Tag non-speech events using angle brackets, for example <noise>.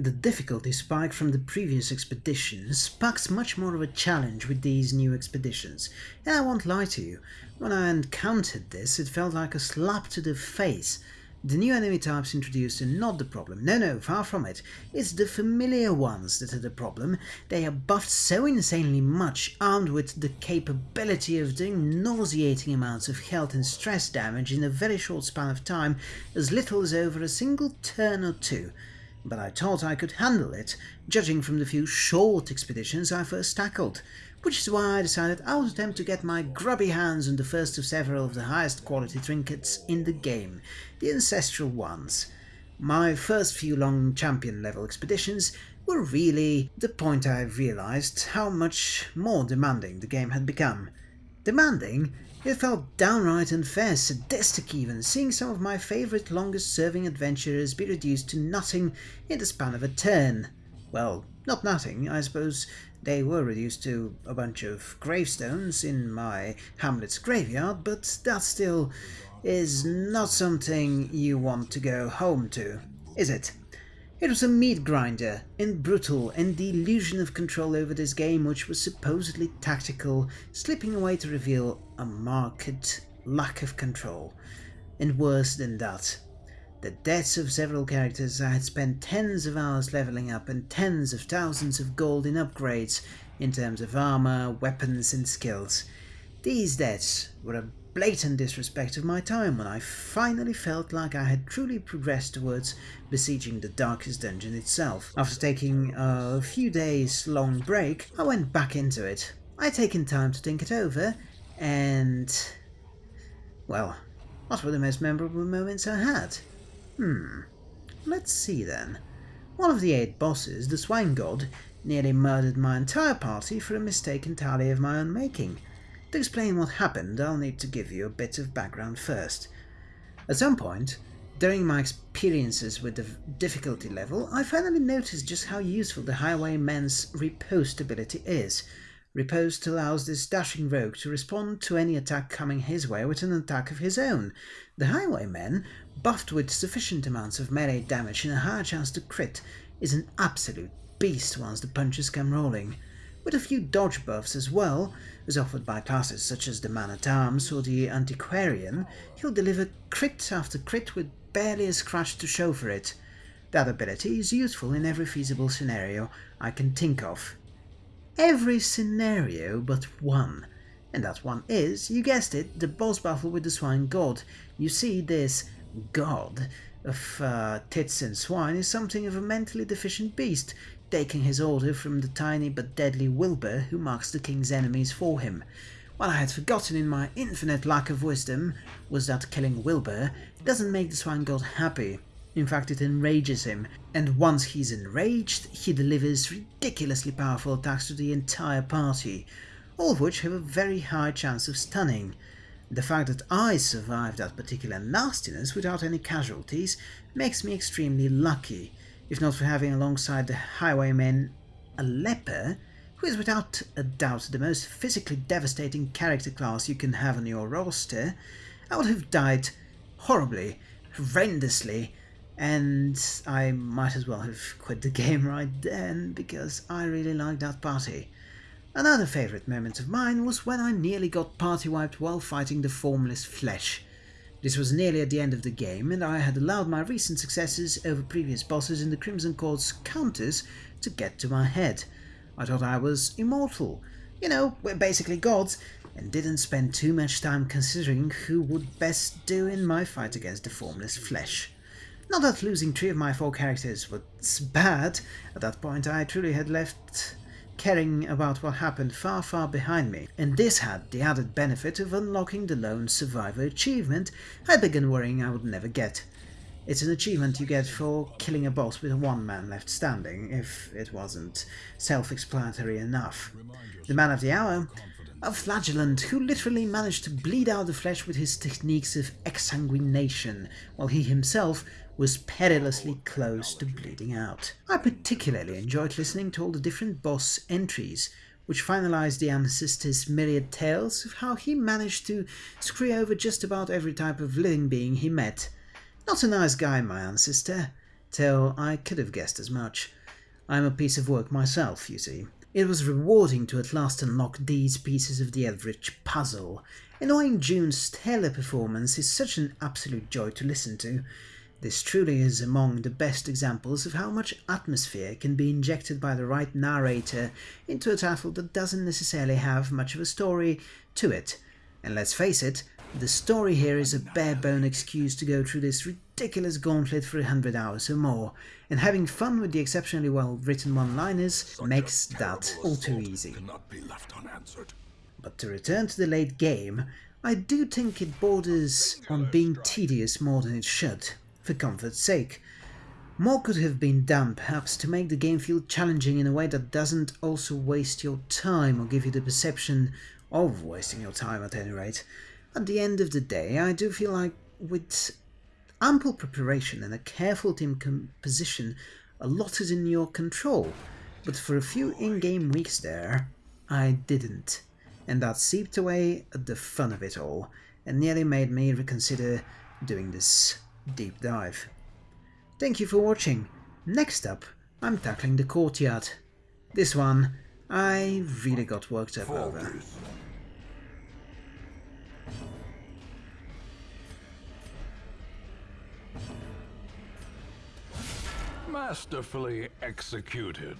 The difficulty spike from the previous expeditions sparks much more of a challenge with these new expeditions, and I won't lie to you, when I encountered this it felt like a slap to the face. The new enemy types introduced are not the problem, no no, far from it, it's the familiar ones that are the problem. They are buffed so insanely much, armed with the capability of doing nauseating amounts of health and stress damage in a very short span of time, as little as over a single turn or two but I thought I could handle it, judging from the few short expeditions I first tackled, which is why I decided I would attempt to get my grubby hands on the first of several of the highest quality trinkets in the game, the ancestral ones. My first few long champion level expeditions were really the point I realized how much more demanding the game had become. Demanding it felt downright unfair, sadistic even, seeing some of my favourite longest-serving adventurers be reduced to nothing in the span of a turn. Well, not nothing, I suppose they were reduced to a bunch of gravestones in my hamlet's graveyard, but that still is not something you want to go home to, is it? It was a meat grinder, and brutal, and the illusion of control over this game which was supposedly tactical, slipping away to reveal a marked lack of control. And worse than that, the deaths of several characters I had spent tens of hours leveling up and tens of thousands of gold in upgrades in terms of armor, weapons and skills. These deaths were a blatant disrespect of my time when I finally felt like I had truly progressed towards besieging the darkest dungeon itself. After taking a few days long break, I went back into it. I had taken time to think it over, and... well, what were the most memorable moments I had? Hmm, let's see then. One of the eight bosses, the Swine God, nearly murdered my entire party for a mistake entirely of my own making. To explain what happened, I'll need to give you a bit of background first. At some point, during my experiences with the difficulty level, I finally noticed just how useful the Highwayman's riposte ability is. Riposte allows this dashing rogue to respond to any attack coming his way with an attack of his own. The Highwayman, buffed with sufficient amounts of melee damage and a higher chance to crit, is an absolute beast once the punches come rolling. With a few dodge buffs as well, as offered by classes such as the Man-at-Arms or the Antiquarian, he'll deliver crit after crit with barely a scratch to show for it. That ability is useful in every feasible scenario I can think of. Every scenario but one. And that one is, you guessed it, the boss battle with the Swine God. You see, this god of uh, tits and swine is something of a mentally deficient beast, taking his order from the tiny but deadly Wilbur who marks the king's enemies for him. What I had forgotten in my infinite lack of wisdom was that killing Wilbur doesn't make the swine god happy. In fact, it enrages him, and once he's enraged, he delivers ridiculously powerful attacks to the entire party, all of which have a very high chance of stunning. The fact that I survived that particular nastiness without any casualties makes me extremely lucky, if not for having alongside the highwayman a leper, who is without a doubt the most physically devastating character class you can have on your roster, I would have died horribly, horrendously, and I might as well have quit the <laughs> game right then, because I really liked that party. Another favourite moment of mine was when I nearly got party wiped while fighting the formless flesh. This was nearly at the end of the game, and I had allowed my recent successes over previous bosses in the Crimson Court's counters to get to my head. I thought I was immortal. You know, we're basically gods, and didn't spend too much time considering who would best do in my fight against the formless flesh. Not that losing three of my four characters was bad, at that point I truly had left caring about what happened far far behind me, and this had the added benefit of unlocking the lone survivor achievement I began worrying I would never get. It's an achievement you get for killing a boss with one man left standing, if it wasn't self-explanatory enough. The man of the hour, a flagellant who literally managed to bleed out the flesh with his techniques of exsanguination, while he himself was perilously close to bleeding out. I particularly enjoyed listening to all the different boss entries, which finalized the ancestor's myriad tales of how he managed to screw over just about every type of living being he met. Not a nice guy, my ancestor. till I could have guessed as much. I'm a piece of work myself, you see. It was rewarding to at last unlock these pieces of the Eldritch puzzle. And Wayne June's stellar performance is such an absolute joy to listen to. This truly is among the best examples of how much atmosphere can be injected by the right narrator into a title that doesn't necessarily have much of a story to it. And let's face it, the story here is a bare-bone excuse to go through this ridiculous gauntlet for a hundred hours or more, and having fun with the exceptionally well-written one-liners makes that all too easy. But to return to the late game, I do think it borders on being tedious more than it should, for comfort's sake. More could have been done, perhaps, to make the game feel challenging in a way that doesn't also waste your time or give you the perception of wasting your time at any rate. At the end of the day, I do feel like with ample preparation and a careful team composition, a lot is in your control. But for a few in-game weeks there, I didn't. And that seeped away at the fun of it all, and nearly made me reconsider doing this deep dive. Thank you for watching. Next up, I'm tackling the courtyard. This one, I really got worked up over. Masterfully executed.